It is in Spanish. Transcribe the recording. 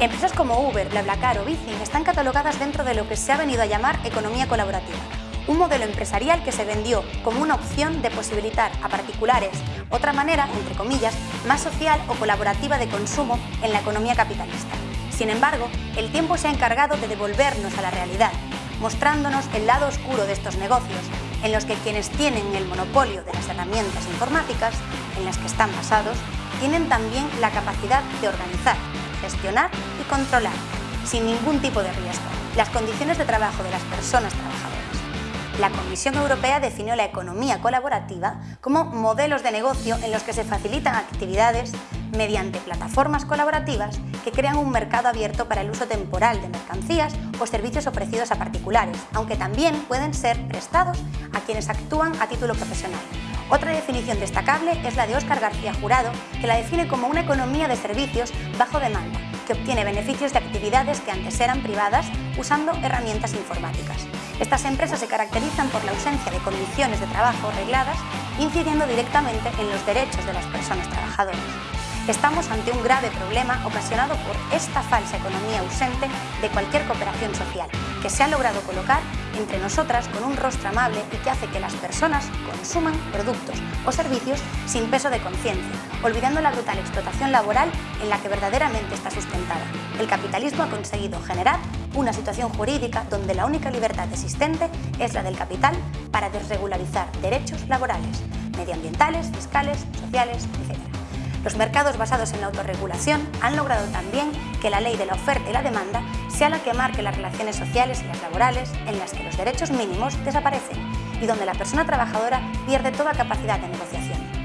Empresas como Uber, BlaBlaCar o Bici están catalogadas dentro de lo que se ha venido a llamar economía colaborativa, un modelo empresarial que se vendió como una opción de posibilitar a particulares otra manera, entre comillas, más social o colaborativa de consumo en la economía capitalista. Sin embargo, el tiempo se ha encargado de devolvernos a la realidad, mostrándonos el lado oscuro de estos negocios, en los que quienes tienen el monopolio de las herramientas informáticas en las que están basados, tienen también la capacidad de organizar, gestionar y controlar, sin ningún tipo de riesgo, las condiciones de trabajo de las personas trabajadoras. La Comisión Europea definió la economía colaborativa como modelos de negocio en los que se facilitan actividades mediante plataformas colaborativas que crean un mercado abierto para el uso temporal de mercancías o servicios ofrecidos a particulares, aunque también pueden ser prestados a quienes actúan a título profesional. Otra definición destacable es la de Óscar García Jurado, que la define como una economía de servicios bajo demanda, que obtiene beneficios de actividades que antes eran privadas usando herramientas informáticas. Estas empresas se caracterizan por la ausencia de condiciones de trabajo regladas, incidiendo directamente en los derechos de las personas trabajadoras. Estamos ante un grave problema ocasionado por esta falsa economía ausente de cualquier cooperación social, que se ha logrado colocar entre nosotras con un rostro amable y que hace que las personas consuman productos o servicios sin peso de conciencia, olvidando la brutal explotación laboral en la que verdaderamente está sustentada. El capitalismo ha conseguido generar una situación jurídica donde la única libertad existente es la del capital para desregularizar derechos laborales, medioambientales, fiscales, sociales, etc. Los mercados basados en la autorregulación han logrado también que la ley de la oferta y la demanda sea la que marque las relaciones sociales y las laborales en las que los derechos mínimos desaparecen y donde la persona trabajadora pierde toda capacidad de negociación.